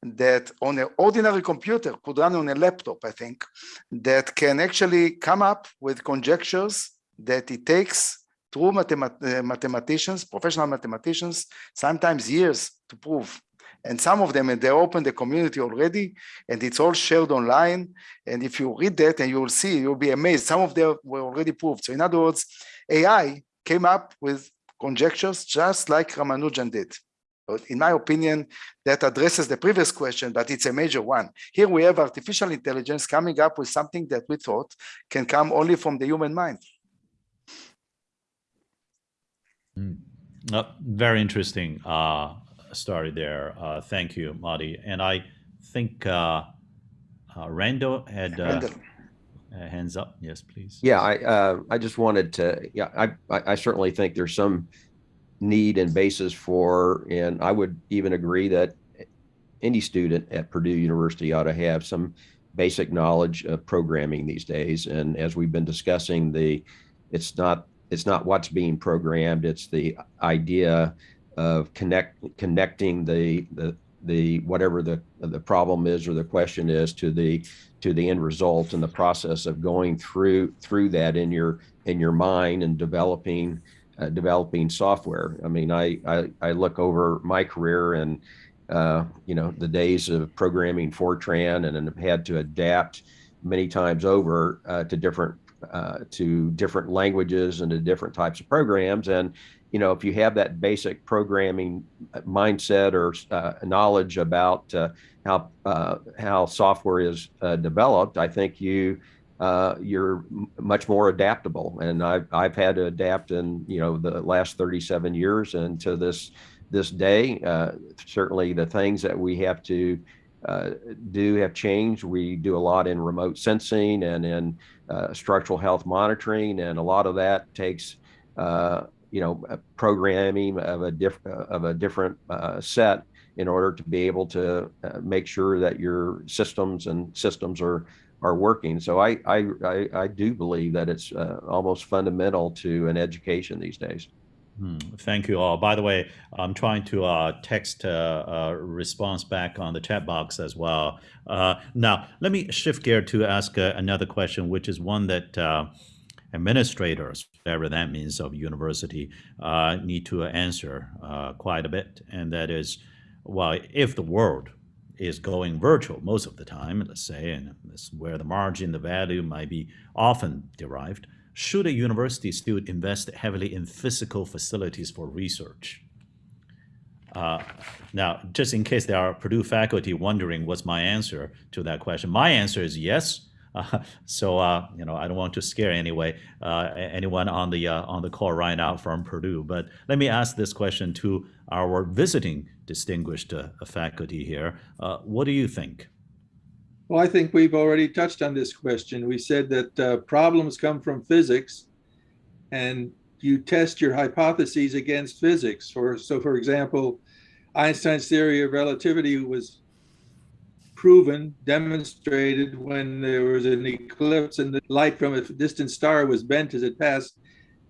that on an ordinary computer could run on a laptop, I think, that can actually come up with conjectures that it takes true mathemat- uh, mathematicians, professional mathematicians, sometimes years to prove. And some of them, and they open the community already, and it's all shared online. And if you read that and you will see, you'll be amazed. Some of them were already proved. So in other words, AI came up with conjectures just like Ramanujan did. But in my opinion, that addresses the previous question, but it's a major one. Here we have artificial intelligence coming up with something that we thought can come only from the human mind. Uh, very interesting uh, story there. Uh, thank you, Moti. And I think uh, uh, Randall had uh, Randall. uh, hands up. Yes, please. Yeah, I, uh, I just wanted to, yeah, I, I I certainly think there's some need and basis for, and I would even agree that any student at Purdue University ought to have some basic knowledge of programming these days. And as we've been discussing, the, it's not, it's not what's being programmed, it's the idea of connect, connecting the, the, the, whatever the, the problem is or the question is to the, to the end result and the process of going through, through that in your, in your mind and developing, uh, developing software. I mean, I, I, I look over my career and, uh, you know, the days of programming Fortran and have had to adapt many times over uh, to different uh, to different languages and to different types of programs. And you know, if you have that basic programming mindset or uh, knowledge about uh, how uh, how software is uh, developed, I think you uh, you're much more adaptable. And I've I've had to adapt in you know the last 37 years and to this this day. Uh, certainly, the things that we have to uh, do have changed. We do a lot in remote sensing and in uh, structural health monitoring, and a lot of that takes uh, you know programming of a diff- of a different uh, set in order to be able to uh, make sure that your systems and systems are are working. So I I I, I do believe that it's uh, almost fundamental to an education these days. Hmm, Thank you all. By the way, I'm trying to uh, text uh, uh, response back on the chat box as well. Uh, now, let me shift gear to ask uh, another question, which is one that uh, administrators, whatever that means, of university need to answer quite a bit, and that is, well, if the world is going virtual most of the time, let's say, and this is where the margin, the value might be often derived, should a university still invest heavily in physical facilities for research? Uh, now, just in case there are Purdue faculty wondering what's my answer to that question, my answer is yes. Uh, so, uh, you know, I don't want to scare anyway uh, anyone on the uh, on the call right now from Purdue. But let me ask this question to our visiting distinguished uh, faculty here. Uh, what do you think? Well, I think we've already touched on this question. We said that uh, problems come from physics and you test your hypotheses against physics. For, so for example, Einstein's theory of relativity was proven, demonstrated when there was an eclipse and the light from a distant star was bent as it passed.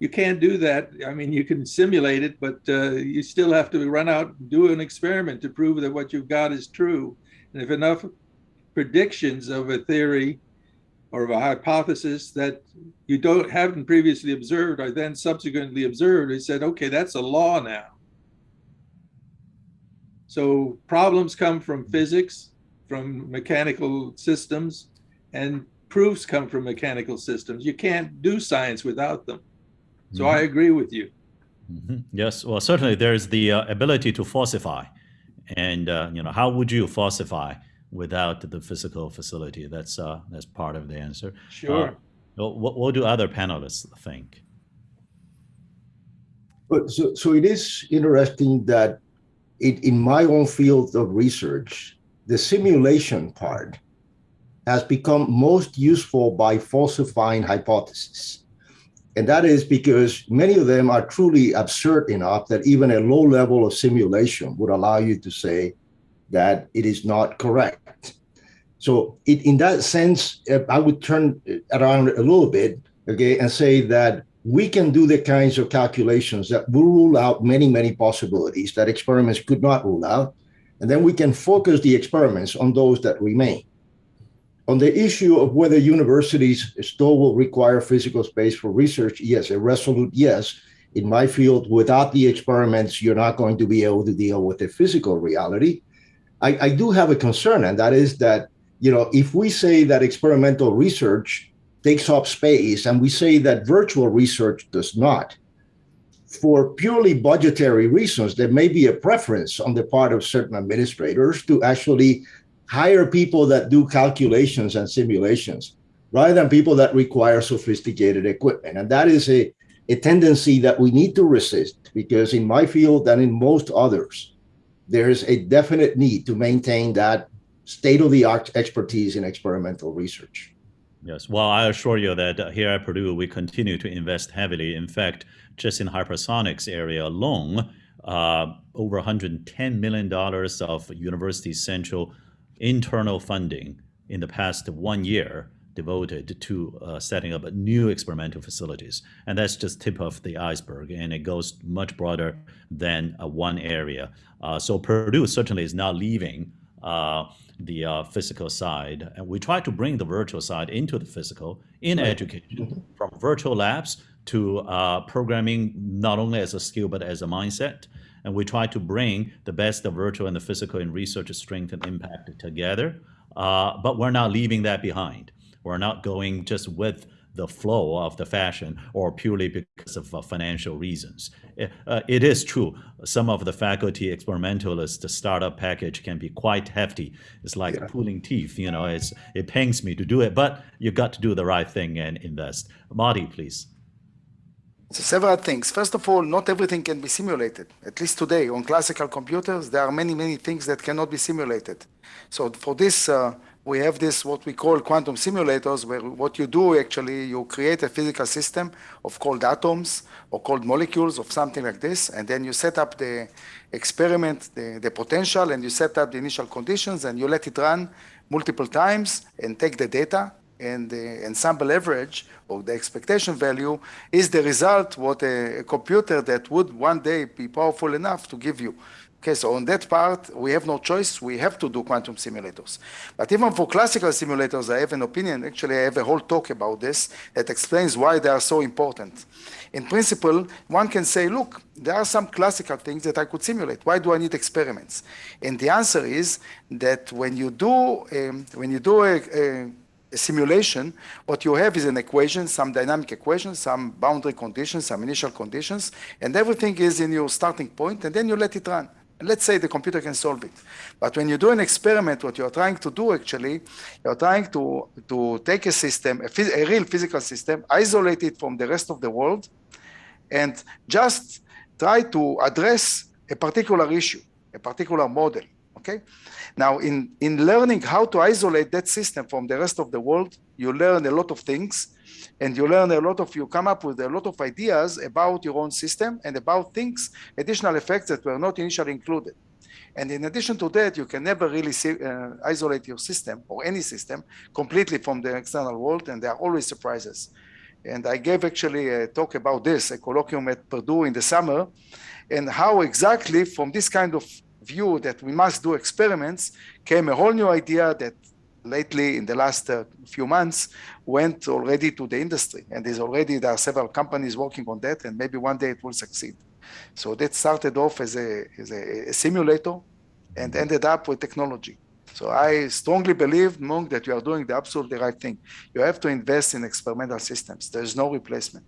You can't do that. I mean, you can simulate it, but uh, you still have to run out and do an experiment to prove that what you've got is true. And if enough predictions of a theory or of a hypothesis that you don't haven't previously observed are then subsequently observed, he said, okay, that's a law now. So problems come from physics, from mechanical systems and proofs come from mechanical systems. You can't do science without them. So I agree with you. Mhm. Yes, well, certainly there's the uh, ability to falsify, and uh, you know how would you falsify without the physical facility? That's uh, that's part of the answer. Sure. Well, what, what do other panelists think? But so, so it is interesting that it, in my own field of research, the simulation part has become most useful by falsifying hypotheses. And that is because many of them are truly absurd enough that even a low level of simulation would allow you to say that it is not correct. So it, in that sense, uh, I would turn around a little bit, okay, and say that we can do the kinds of calculations that will rule out many, many possibilities that experiments could not rule out. And then we can focus the experiments on those that remain. On the issue of whether universities still will require physical space for research, yes, a resolute yes. In my field, without the experiments, you're not going to be able to deal with the physical reality. I, I do have a concern, and that is that, you know, if we say that experimental research takes up space and we say that virtual research does not, for purely budgetary reasons, there may be a preference on the part of certain administrators to actually hire people that do calculations and simulations rather than people that require sophisticated equipment. And that is a, a tendency that we need to resist because in my field and in most others, there's a definite need to maintain that state-of-the-art expertise in experimental research. Yes, well, I assure you that here at Purdue, we continue to invest heavily. In fact, just in hypersonics area alone, uh, over $110 million of University Central internal funding in the past one year devoted to uh, setting up new experimental facilities. And that's just tip of the iceberg, and it goes much broader than uh, one area. Uh, so Purdue certainly is not leaving uh, the uh, physical side. And we try to bring the virtual side into the physical in right. education, from virtual labs to uh, programming, not only as a skill, but as a mindset. And we try to bring the best of virtual and the physical in research strength and impact together. Uh, but we're not leaving that behind. We're not going just with the flow of the fashion or purely because of uh, financial reasons. It, uh, it is true. Some of the faculty experimentalists, the startup package can be quite hefty. It's like yeah. pulling teeth, you know, it's, it pains me to do it, but you've got to do the right thing and invest. Moti, please. So several things. First of all, not everything can be simulated. At least today, on classical computers, there are many, many things that cannot be simulated. So for this, uh, we have this what we call quantum simulators, where what you do actually, you create a physical system of cold atoms or cold molecules of something like this, and then you set up the experiment, the, the potential, and you set up the initial conditions, and you let it run multiple times and take the data, and the ensemble average or the expectation value is the result what a, a, computer that would one day be powerful enough to give you. Okay, so on that part, we have no choice. We have to do quantum simulators. But even for classical simulators, I have an opinion. Actually, I have a whole talk about this that explains why they are so important. In principle, one can say, look, there are some classical things that I could simulate. Why do I need experiments? And the answer is that when you do, um, when you do a, a simulation, what you have is an equation, some dynamic equation, some boundary conditions, some initial conditions, and everything is in your starting point, and then you let it run. And let's say the computer can solve it. But when you do an experiment, what you're trying to do actually, you're trying to, to take a system, a, a real physical system, isolate it from the rest of the world, and just try to address a particular issue, a particular model, okay? Now, in, in learning how to isolate that system from the rest of the world, you learn a lot of things and you learn a lot of, you come up with a lot of ideas about your own system and about things, additional effects that were not initially included. And in addition to that, you can never really see, uh, isolate your system or any system completely from the external world, and there are always surprises. And I gave actually a talk about this, a colloquium at Purdue in the summer, and how exactly from this kind of view that we must do experiments came a whole new idea that lately in the last uh, few months went already to the industry and is already there are several companies working on that and maybe one day it will succeed so that started off as a, as a, a simulator and ended up with technology So I strongly believe, Mung that you are doing the absolutely right thing. You have to invest in experimental systems. There's no replacement.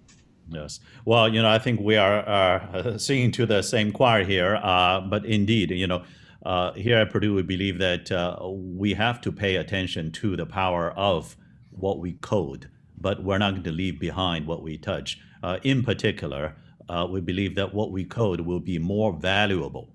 Yes. Well, you know, I think we are uh, singing to the same choir here. Uh, but indeed, you know, uh, here at Purdue, we believe that uh, we have to pay attention to the power of what we code, but we're not going to leave behind what we touch. Uh, in particular, uh, we believe that what we code will be more valuable,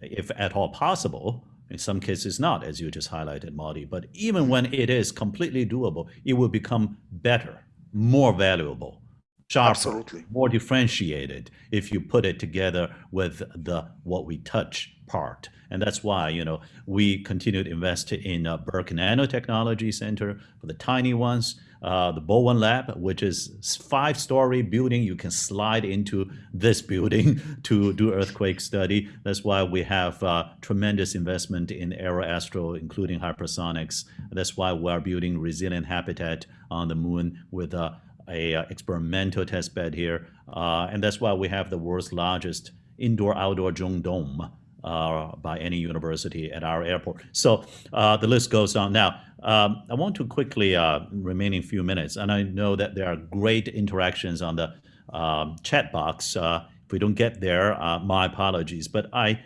if at all possible. In some cases, not, as you just highlighted, Moti. But even when it is completely doable, it will become better more valuable, sharper, Absolutely. more differentiated if you put it together with the what we touch part. And that's why, you know, we continue to invest in uh, Birck Nanotechnology Center for the tiny ones, uh, the Bowen Lab, which is five-story building. You can slide into this building to do earthquake study. That's why we have uh, tremendous investment in aeroastro, including hypersonics. That's why we are building resilient habitat on the moon with a, a experimental test bed here. Uh, and that's why we have the world's largest indoor-outdoor dome uh, by any university at our airport. So uh, the list goes on. Now, um, I want to quickly, uh, remaining few minutes, and I know that there are great interactions on the um, chat box. Uh, if we don't get there, uh, my apologies. But I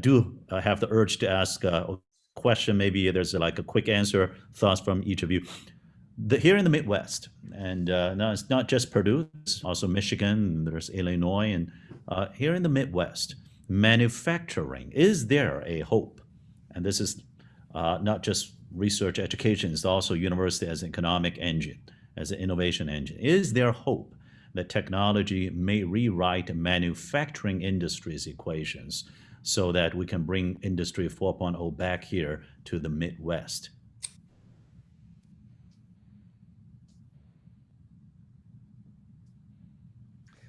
do have the urge to ask a question. Maybe there's like a quick answer, thoughts from each of you. The, here in the Midwest, and now it's not just Purdue, it's also Michigan, there's Illinois, and here in the Midwest, manufacturing, is there a hope? And this is uh, not just research education, it's also university as an economic engine, as an innovation engine. Is there hope that technology may rewrite manufacturing industry's equations so that we can bring Industry 4.0 back here to the Midwest?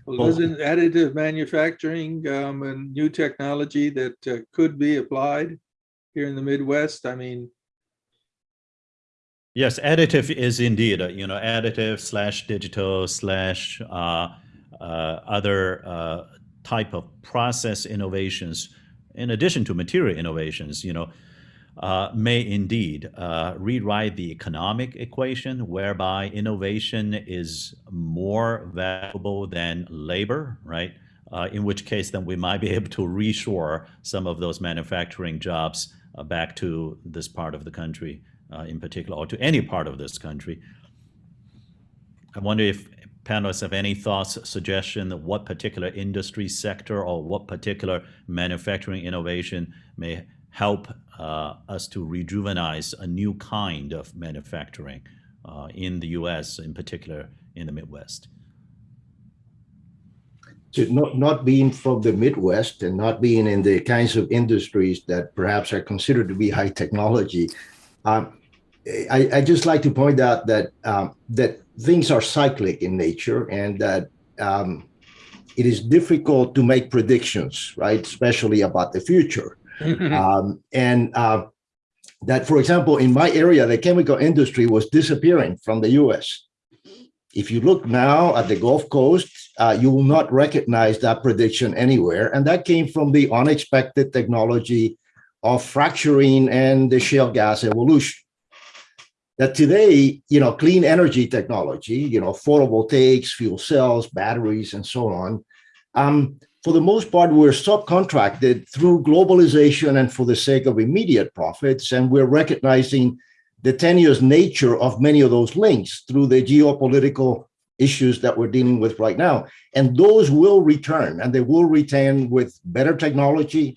Well, isn't additive manufacturing um, a new technology that uh, could be applied here in the Midwest? I mean, Yes, additive is indeed, uh, you know, additive slash digital slash uh, uh, other uh, type of process innovations, in addition to material innovations, you know, uh, may indeed uh, rewrite the economic equation whereby innovation is more valuable than labor, right? Uh, in which case, then we might be able to reshore some of those manufacturing jobs uh, back to this part of the country uh, in particular, or to any part of this country. I wonder if panelists have any thoughts, suggestion that what particular industry sector or what particular manufacturing innovation may help uh, us to rejuvenize a new kind of manufacturing uh, in the U.S., in particular in the Midwest. So not, not being from the Midwest and not being in the kinds of industries that perhaps are considered to be high technology, um, I, I, just like to point out that um, that things are cyclic in nature and that um, it is difficult to make predictions, right? Especially about the future. Um, and uh, that, for example, in my area, the chemical industry was disappearing from the US. If you look now at the Gulf Coast, uh, you will not recognize that prediction anywhere. And that came from the unexpected technology of fracturing and the shale gas evolution. That today, you know, clean energy technology, you know, photovoltaics, fuel cells, batteries, and so on, um, for the most part, we're subcontracted through globalization and for the sake of immediate profits. And we're recognizing the tenuous nature of many of those links through the geopolitical issues that we're dealing with right now. And those will return and they will return with better technology,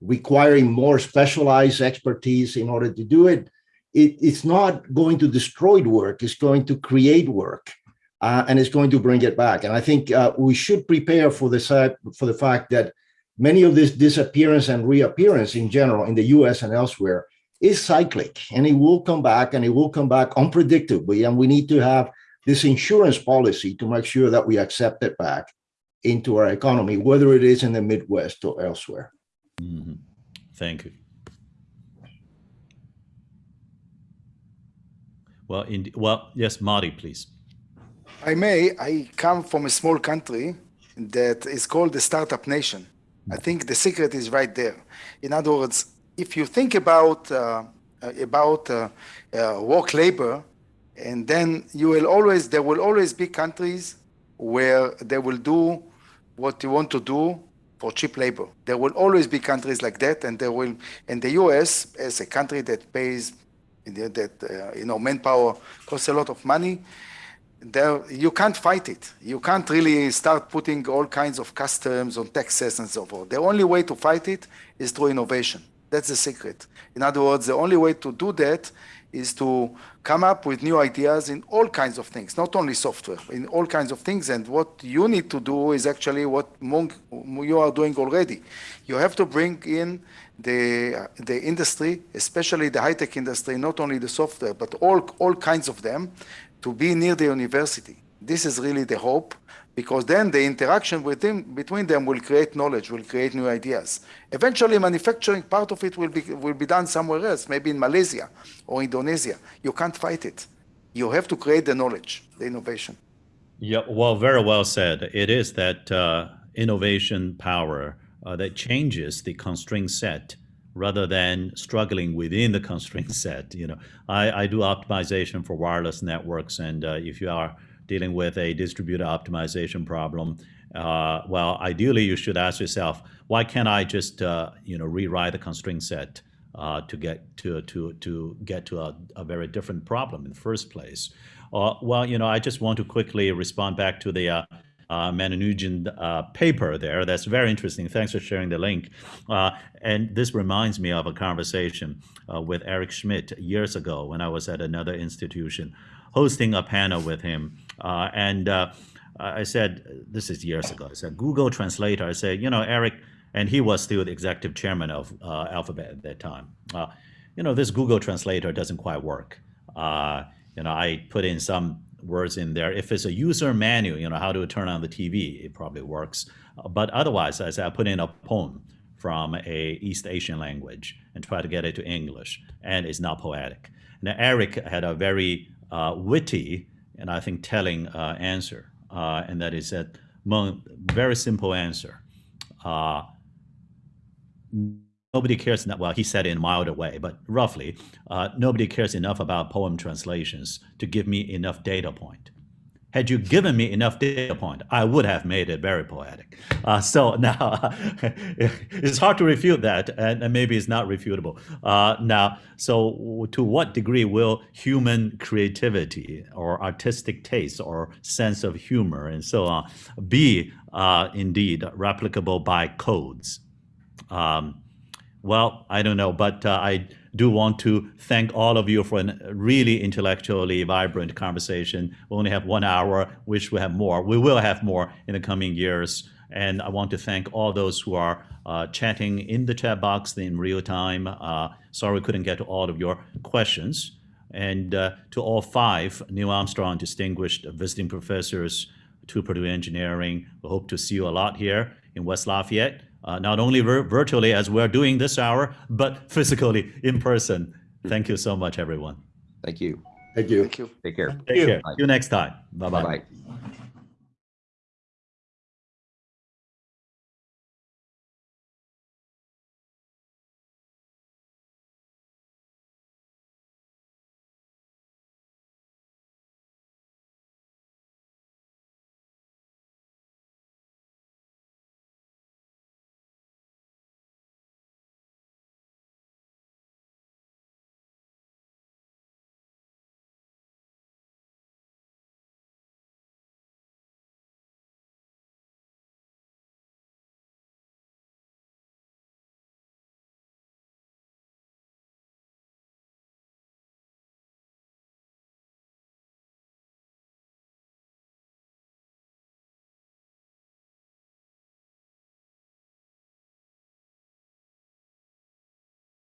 requiring more specialized expertise in order to do it. it it's not going to destroy work, it's going to create work uh, and it's going to bring it back. And I think uh, we should prepare for the for the fact that many of this disappearance and reappearance in general in the U.S. and elsewhere is cyclic, and it will come back, and it will come back unpredictably. And we need to have this insurance policy to make sure that we accept it back into our economy, whether it is in the Midwest or elsewhere. Mm -hmm. Thank you. Well, in, well, yes, Moti, please. I may, I come from a small country that is called the startup nation. I think the secret is right there. In other words, if you think about uh, about uh, uh, work labor, and then you will always there will always be countries where they will do what you want to do for cheap labor. There will always be countries like that, and there will. And the U.S. as a country that pays that uh, you know manpower costs a lot of money there you can't fight it. You can't really start putting all kinds of customs on taxes and so forth. The only way to fight it is through innovation. That's the secret. In other words the only way to do that is to come up with new ideas in all kinds of things not only software in all kinds of things. And what you need to do is actually what you are doing already. You have to bring in the, the industry, especially the high-tech industry, not only the software, but all, all kinds of them, to be near the university. This is really the hope, because then the interaction with them, between them will create knowledge, will create new ideas. Eventually, manufacturing, part of it will be, will be done somewhere else, maybe in Malaysia or Indonesia. You can't fight it. You have to create the knowledge, the innovation. Yeah, well, very well said. It is that uh, innovation power uh, that changes the constraint set rather than struggling within the constraint set. You know, I, I do optimization for wireless networks, and uh, if you are dealing with a distributed optimization problem, uh, well, ideally you should ask yourself, why can't I just uh, you know rewrite the constraint set uh, to get to to to get to a, a very different problem in the first place? Uh, well, you know, I just want to quickly respond back to the uh, Ramanujan uh, paper there. That's very interesting. Thanks for sharing the link. Uh, and this reminds me of a conversation uh, with Eric Schmidt years ago when I was at another institution hosting a panel with him. Uh, and uh, I said, this is years ago, I said, Google Translator. I said, you know, Eric, and he was still the executive chairman of Alphabet at that time. you know, this Google Translator doesn't quite work. you know, I put in some words in there. If it's a user manual, you know, how to turn on the TV, it probably works. But otherwise, I said, I put in a poem from a East Asian language and try to get it to English, and it's not poetic. Now, Eric had a very uh, witty and I think telling uh, answer, uh, and that is that very simple answer. Nobody cares, well, he said in a milder way, but roughly, uh, nobody cares enough about poem translations to give me enough data point. Had you given me enough data point, I would have made it very poetic. Uh, so now, it's hard to refute that, and, maybe it's not refutable. Uh, now, so to what degree will human creativity or artistic taste or sense of humor and so on be uh, indeed replicable by codes? Um, well, I don't know, but uh, I do want to thank all of you for a really intellectually vibrant conversation. We only have one hour, wish we have more. We will have more in the coming years. And I want to thank all those who are uh, chatting in the chat box in real time. Uh, sorry we couldn't get to all of your questions. And uh, to all five Neil Armstrong distinguished visiting professors to Purdue Engineering, we hope to see you a lot here in West Lafayette uh, not only vir virtually as we're doing this hour, but physically in person. Thank you so much, everyone. Thank you. Thank you. Thank you. Take care. Take care. See you next time. Bye-bye. Bye-bye.